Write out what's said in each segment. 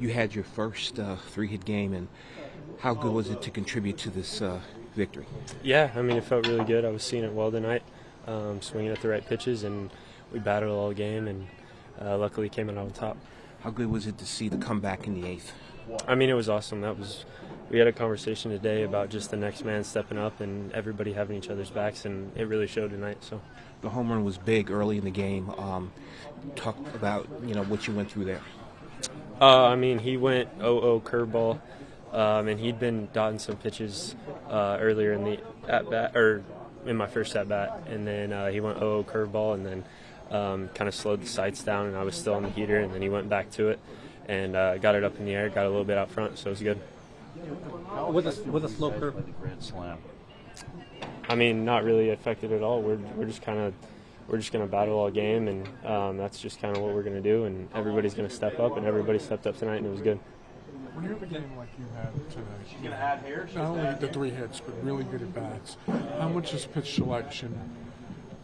You had your first uh, three-hit game, and how good was it to contribute to this uh, victory? Yeah, I mean, it felt really good. I was seeing it well tonight, um, swinging at the right pitches, and we battled all game, and uh, luckily came out on top. How good was it to see the comeback in the eighth? I mean, it was awesome. That was. We had a conversation today about just the next man stepping up and everybody having each other's backs, and it really showed tonight. So, The home run was big early in the game. Um, talk about you know what you went through there. Uh, I mean, he went 0-0 curveball, um, and he'd been dotting some pitches uh, earlier in the at bat or in my first at bat, and then uh, he went 0-0 curveball, and then um, kind of slowed the sights down, and I was still on the heater, and then he went back to it and uh, got it up in the air, got a little bit out front, so it was good. With a with a slow curve. the grand slam. I mean, not really affected at all. We're we're just kind of we're just going to battle all game, and um, that's just kind of what we're going to do. And everybody's going to step up, and everybody stepped up tonight, and it was good. When you have a game like you had tonight, not only the three hits, but really good at bats, how much is pitch selection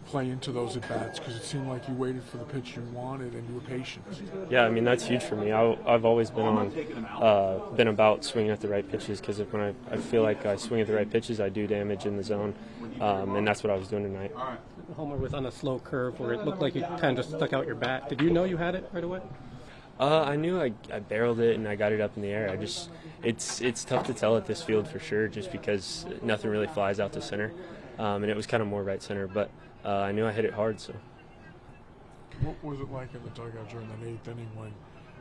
play into those at bats? Because it seemed like you waited for the pitch you wanted and you were patient. Yeah, I mean that's huge for me. I, I've always been on, uh, been about swinging at the right pitches because when I, I feel like I swing at the right pitches, I do damage in the zone, um, and that's what I was doing tonight. Homer was on a slow curve where it looked like you kind of just stuck out your bat. Did you know you had it right away? Uh, I knew I, I barreled it and I got it up in the air. I just it's it's tough to tell at this field for sure, just because nothing really flies out to center, um, and it was kind of more right center. But uh, I knew I hit it hard, so. What was it like in the dugout during that eighth inning when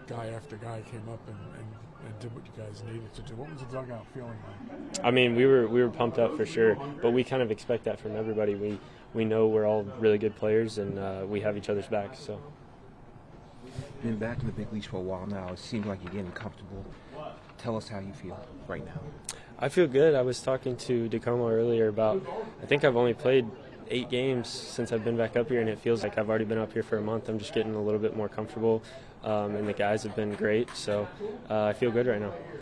guy after guy came up and, and, and did what you guys needed to do? What was the dugout feeling like? I mean, we were we were pumped up for sure, but we kind of expect that from everybody. We we know we're all really good players, and uh, we have each other's backs. So Been back in the big leagues for a while now. It seems like you're getting comfortable. Tell us how you feel right now. I feel good. I was talking to DiComo earlier about. I think I've only played eight games since I've been back up here, and it feels like I've already been up here for a month. I'm just getting a little bit more comfortable, um, and the guys have been great. So uh, I feel good right now.